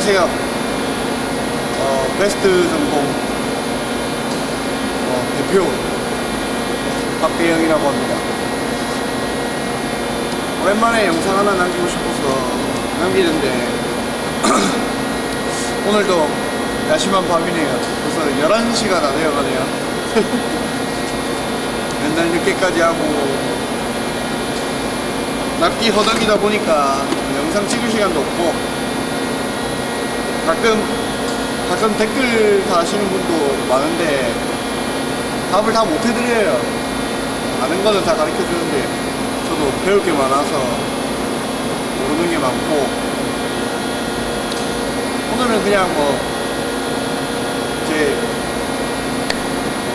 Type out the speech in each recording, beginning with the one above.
안녕하세요. 어, 베스트 전공 어, 대표 박대영이라고 합니다. 오랜만에 영상 하나 남기고 싶어서 남기는데 오늘도 야심한 밤이네요. 벌써 11시가 다 되어가네요. 맨날 늦게까지 하고 납기 허덕이다 보니까 영상 찍을 시간도 없고 가끔 가끔 댓글 다시는 분도 많은데 답을 다 못 해드려요. 아는 거는 다 가르쳐 주는데 저도 배울 게 많아서 모르는 게 많고 오늘은 그냥 뭐제 어,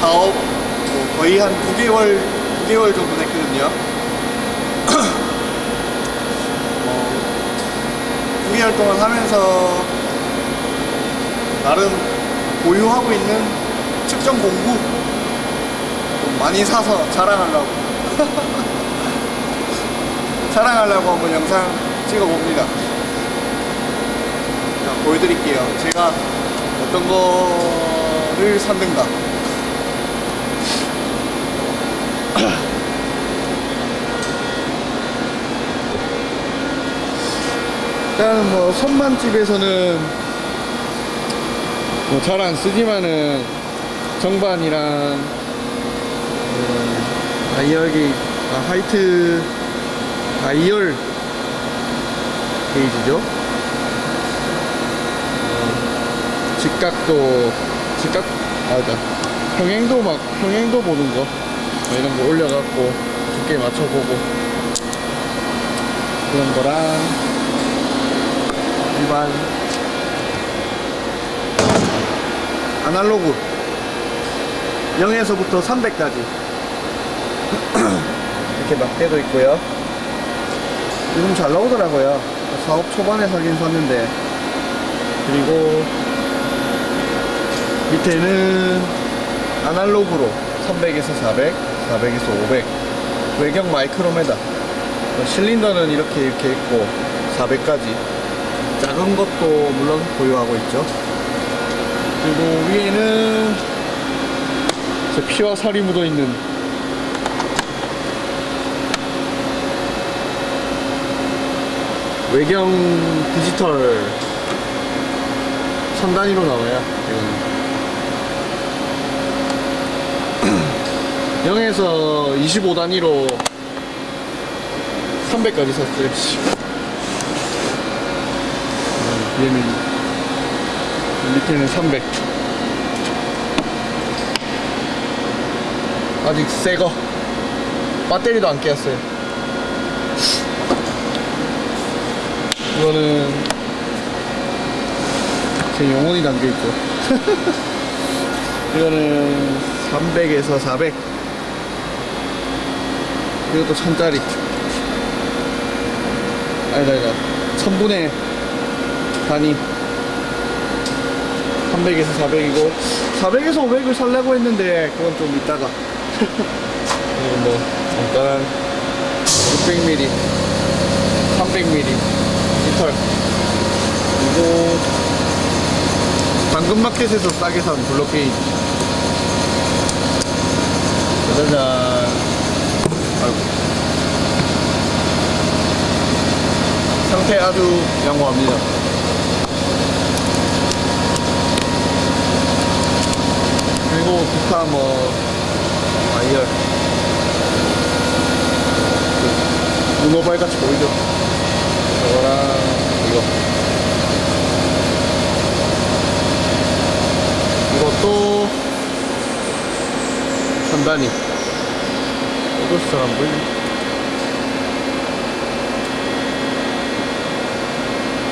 사업 뭐 거의 한 9개월 9개월 정도 됐거든요. 어, 9개월 동안 하면서 나름 보유하고 있는 측정 공구 좀 많이 사서 자랑하려고. 자랑하려고 한번 영상 찍어 봅니다. 자, 보여드릴게요. 제가 어떤 거를 샀는가. 일단 뭐 선반집에서는 뭐 잘 안 쓰지만은 정반이랑 음, 다이얼 게이 아, 화이트 다이얼 게이지죠? 어, 직각도 직각 아니다 평행도 막 평행도 보는 거. 뭐 이런 거 올려갖고 두께 맞춰보고. 그런 거랑. 일반 아날로그 0에서부터 300까지. 이렇게 막대도 있고요. 요즘 잘 나오더라고요. 사업 초반에 사긴 샀는데. 그리고 밑에는 아날로그로 300에서 400 400에서 500 외경 마이크로메다. 실린더는 이렇게 이렇게 있고 400까지. 작은 것도 물론 보유하고 있죠 그리고 위에는 제 피와 살이 묻어 있는 외경 디지털 천 단위로 나와요 이거는 0에서 25 단위로 300까지 샀어요 얘는 밑에는 300 아직 새거. 배터리도 안 깼어요. 이거는 제 영혼이 담겨있죠 이거는 300에서 400 이것도 천짜리. 아니다 아니다. 천분의 단위 300에서 400이고 400에서 500을 살려고 했는데 그건 좀 이따가. 그리고 뭐 간단한 600mm 300mm 디지털. 그리고 당근마켓에서 싸게 산 블록게이지 짜자잔 아이고. 상태 아주 양호합니다 그리고 기타 뭐 와이어 그 문어발 같이 보이죠? 저거랑 이거. 이것도 선단이 이것도 잘안 보이네.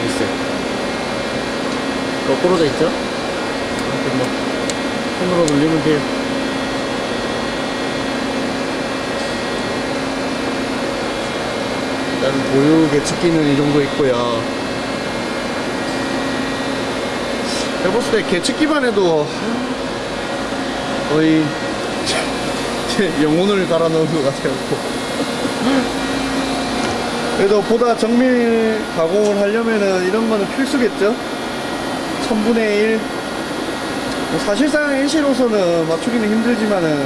있어요 거꾸로 돼 있죠? 이렇게 뭐 눌리면 돼요 일단 보유 개측기는 이 정도 있고요 해봤을 때 개측기만 해도 거의 제 영혼을 갈아 넣은 것 같아요 그래도 보다 정밀 가공을 하려면은 이런 거는 필수겠죠? 1000분의 1. 뭐 사실상 NC로서는 맞추기는 힘들지만은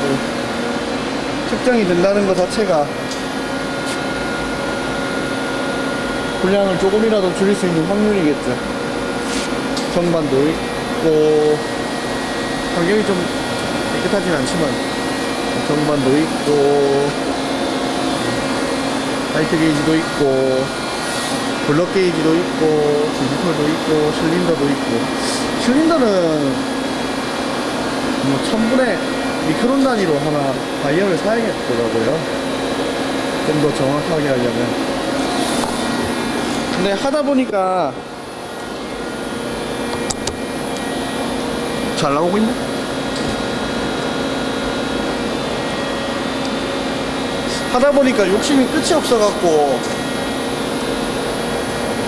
뭐 측정이 된다는 것 자체가 분량을 조금이라도 줄일 수 있는 확률이겠죠. 정반도 있고 환경이 좀 깨끗하진 않지만 정반도 있고 height 게이지도 있고 블럭 게이지도 있고 디지털도 있고 실린더도 있고. 실린더는 뭐 천분의 미크론 단위로 하나 바이어를 사야겠더라고요. 좀 더 정확하게 하려면. 근데 하다 보니까 잘 나오고 있네? 하다 보니까 욕심이 끝이 없어갖고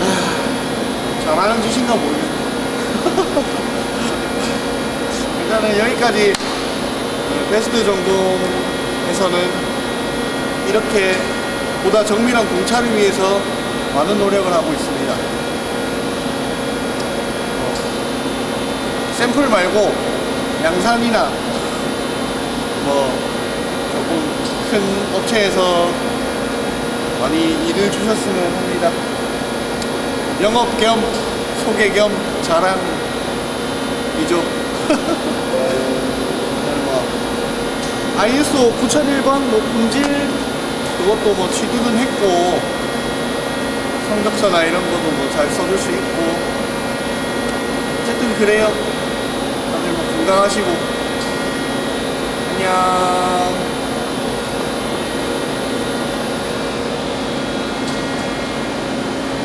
아, 잘하는 짓인가 모르겠네 일단은 여기까지 어, 베스트 정도에서는 이렇게 보다 정밀한 공차를 위해서 많은 노력을 하고 있습니다 어, 샘플 말고 양산이나 뭐 조금 큰 업체에서 많이 일을 주셨으면 합니다. 영업 겸 소개 겸 자랑이죠. 뭐 ISO 9001번 뭐 품질 그것도 뭐 취득은 했고 성적서나 이런 것도 뭐 잘 써줄 수 있고 어쨌든 그래요. 다들 뭐 건강하시고 안녕.